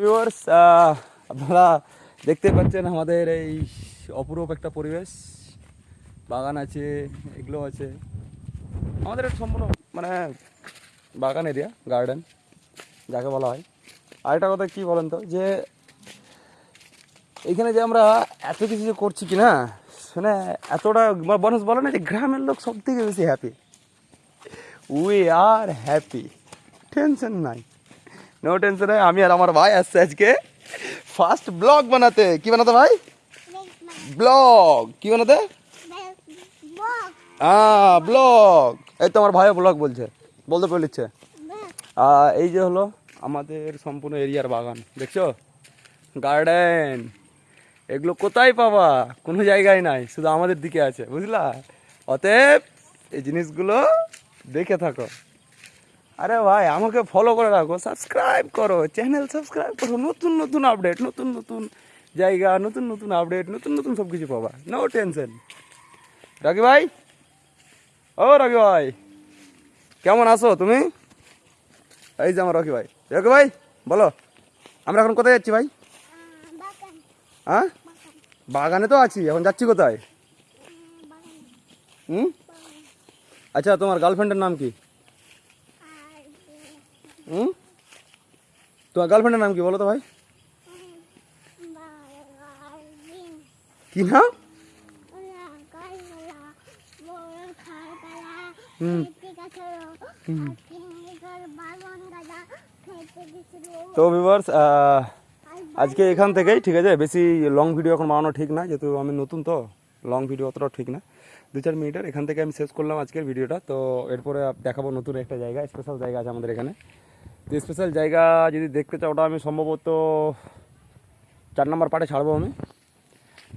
Viewers আপনারা দেখতে পাচ্ছেন আমাদের এই অপরূপ একটা পরিবেশ। বাগান আছে, এগুলো আছে। আমাদের সম্পূর্ণ মানে বাগান এরিয়া গার্ডেন যাকে বলা হয়। আরেকটা কথা কি বলেন তো, যে এখানে যে আমরা এত কিছু যে করছি কি না মানে এতটা মানুষ বলে না যে গ্রামের লোক সব থেকে বেশি happy we are happy tension নাই। নো টেনশন আমি আর আমার ভাই আসছে আজকে ফার্স্ট ব্লগ বানাতে। কি বানাতে ভাই? ব্লগ কি বানাতে? হ্যাঁ ব্লগ এই তো আমার ভাইও ব্লগ বলছে, বলতে আর এই যে হলো আমাদের সম্পূর্ণ এরিয়ার বাগান, দেখছ? গার্ডেন এগুলো কোথায় পাবা? কোনো জায়গায় নাই, শুধু আমাদের দিকে আছে, বুঝলা? অতএব এই জিনিসগুলো দেখে থাকো। আরে ভাই, আমাকে ফলো করে রাখো সাবস্ক্রাইব করো চ্যানেল সাবস্ক্রাইব করো, নতুন নতুন আপডেট নতুন নতুন জায়গা, নতুন নতুন আপডেট নতুন নতুন সব কিছু পাবা। নো টেনশন রাকি ভাই? ও রাকি ভাই, কেমন আছো তুমি? এই যে আমার রকি ভাই। রকি ভাই, বলো, আমরা এখন কোথায় যাচ্ছি ভাই? হ্যাঁ? বাগানে তো আছি, এখন যাচ্ছি কোথায়? হুম? আচ্ছা তোমার গার্লফ্রেন্ডের নাম কি? হুম? তোমার গার্লফ্রেন্ডের নাম কি বলো তো ভাই? কি নাম? হুম। তো ভিভার্স আজকে এখান থেকেই ঠিক আছে? বেশি লং ভিডিও এখন বানানো ঠিক না যেহেতু আমি নতুন তো লং ভিডিও অতটাও ঠিক না। দু চার মিনিটের এখান থেকে আমি শেষ করলাম আজকের ভিডিওটা তো এরপরে দেখাবো নতুন একটা জায়গা স্পেশাল জায়গা আছে আমাদের এখানে। স্পেশাল জায়গা যদি দেখতে চাও, ওটা আমি সম্ভবত চার নম্বর পার্টে ছাড়বো আমি।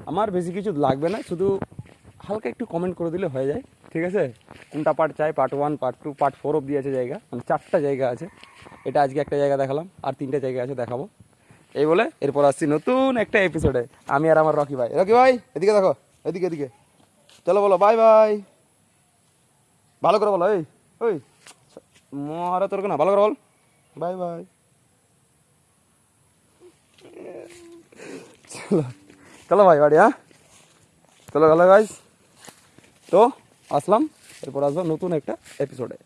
আমার বেশি কিছু লাগবে না, শুধু হালকা একটু কমেন্ট করে দিলে হয়ে যায়। ঠিক আছে? কোনটা পার্ট চাই? Part one part two part four অব্দি আছে জায়গা। মানে চারটা জায়গা আছে। এটা আজকে একটা জায়গা দেখালাম, আর তিনটা জায়গা আছে দেখাবো। এই বলে এরপর আসছি নতুন একটা এপিসোডে আমি আর আমার রকি ভাই। রকি ভাই, এদিকে দেখো, এদিকে এদিকে। চলো বলো বাই বাই ভালো করে বলো, এই ওই মহারা তোর না, ভালো করে বল। বাই বাই চলো চলো ভাই বাড়ি হ্যাঁ চলো ভালো গাইজ তো আসলাম এরপর আসব নতুন একটা এপিসোডে